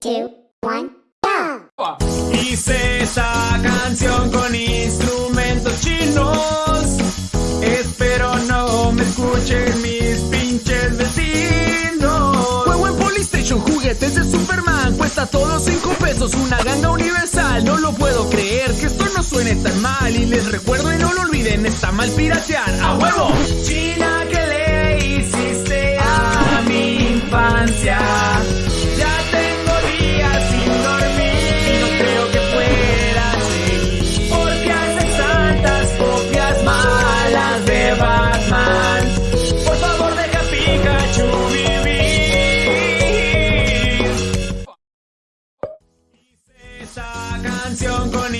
two, one, go! Hice esta canción con instrumentos chinos. Espero no me escuchen mis pinches vecinos. Juego en Polystation, juguetes de Superman Cuesta todo 5 pesos, una ganga universal No lo puedo creer, que esto no suene tan mal Y les recuerdo y no lo olviden, está mal piratear ¡A huevo! esta canción con